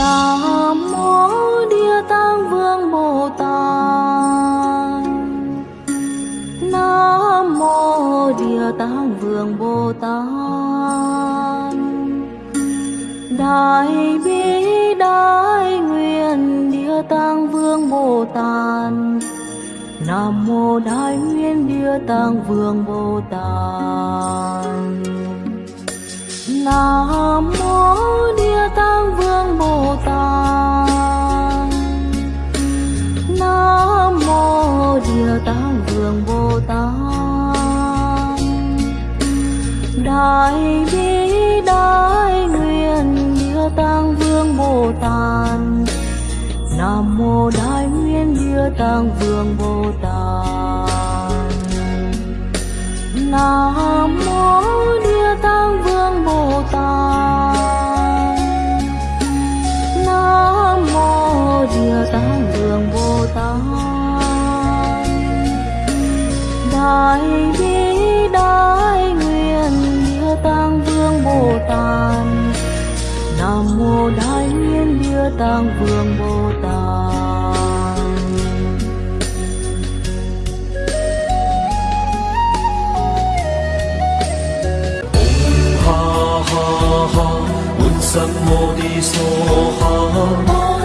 Om mô Địa Vương Bồ Tát. Đại bi đại nguyện Địa Tạng Vương Bồ Tát. Nam mô Đại nguyện Địa Tạng Vương Bồ Tát. Nam mô Địa Tạng Vương Bồ Tát. Nam mô Địa Tạng Vương Bồ Tát. Đại bi đại nguyện Địa Tạng Vương Bồ Tát. Nam mô Đại nguyện Địa Tạng Vương Bồ Tát. Nam mô Địa Tạng Vương Bồ Tát. Nam mô Địa Tạng Vương Bồ Tát. Đại bi tăng vương bồ tát Om ha ha ha, un sam mô đi so ha.